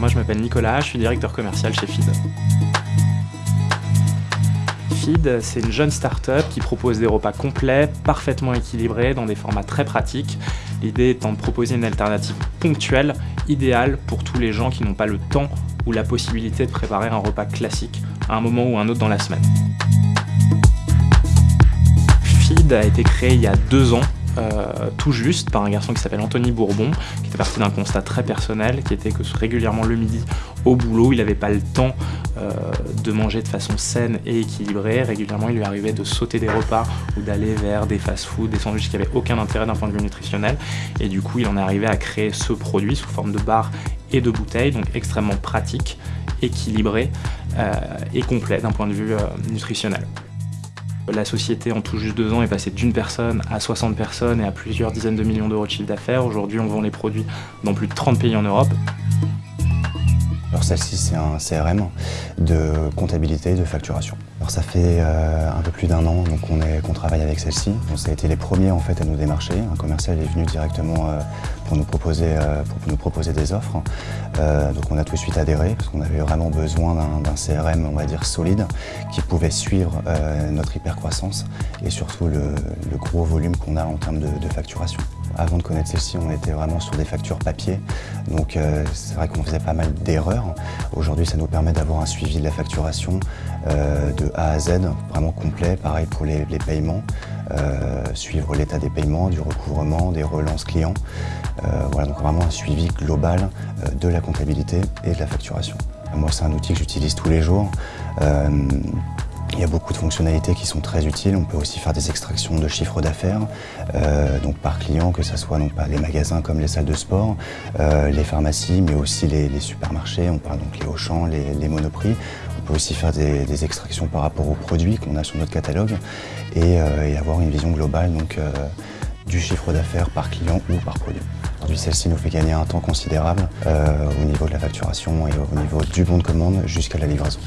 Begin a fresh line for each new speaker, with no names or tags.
Moi je m'appelle Nicolas, je suis directeur commercial chez Feed. Feed, c'est une jeune start-up qui propose des repas complets, parfaitement équilibrés, dans des formats très pratiques. L'idée étant de proposer une alternative ponctuelle, idéale pour tous les gens qui n'ont pas le temps ou la possibilité de préparer un repas classique à un moment ou un autre dans la semaine. Feed a été créé il y a deux ans euh, tout juste par un garçon qui s'appelle Anthony Bourbon, qui était parti d'un constat très personnel, qui était que régulièrement le midi au boulot, il n'avait pas le temps euh, de manger de façon saine et équilibrée. Régulièrement, il lui arrivait de sauter des repas ou d'aller vers des fast-foods, des sandwichs qui n'avaient aucun intérêt d'un point de vue nutritionnel. Et du coup, il en est arrivé à créer ce produit sous forme de bar et de bouteille, donc extrêmement pratique, équilibré euh, et complet d'un point de vue nutritionnel. La société en tout juste deux ans est passée d'une personne à 60 personnes et à plusieurs dizaines de millions d'euros de chiffre d'affaires. Aujourd'hui, on vend les produits dans plus de 30 pays en Europe.
Alors celle-ci, c'est un CRM de comptabilité et de facturation. Alors ça fait euh, un peu plus d'un an qu'on travaille avec celle-ci. ça a été les premiers en fait à nous démarcher. Un commercial est venu directement euh, pour, nous proposer, euh, pour nous proposer des offres. donc on a tout de suite adhéré parce qu'on avait vraiment besoin d'un CRM on va dire solide qui pouvait suivre notre hypercroissance et surtout le, gros volume qu'on a en termes de facturation. Avant de connaître celle-ci, on était vraiment sur des factures papier. Donc euh, c'est vrai qu'on faisait pas mal d'erreurs. Aujourd'hui, ça nous permet d'avoir un suivi de la facturation euh, de A à Z, vraiment complet. Pareil pour les, paiements, euh, suivre l'état des paiements, du recouvrement, des relances clients. voilà, donc vraiment un suivi global de la comptabilité et de la facturation. Moi, c'est un outil que j'utilise tous les jours. Il y a beaucoup de fonctionnalités qui sont très utiles. On peut aussi faire des extractions de chiffres d'affaires, euh, donc par client, que ce soit les magasins comme les salles de sport, euh, les pharmacies, mais aussi les, supermarchés. On parle donc les Auchan, les, les Monoprix. On peut aussi faire des, extractions par rapport aux produits qu'on a sur notre catalogue et, euh, avoir une vision globale donc, du chiffre d'affaires par client ou par produit. Aujourd'hui, celle-ci nous fait gagner un temps considérable au niveau de la facturation et au niveau du bon de commande jusqu'à la livraison.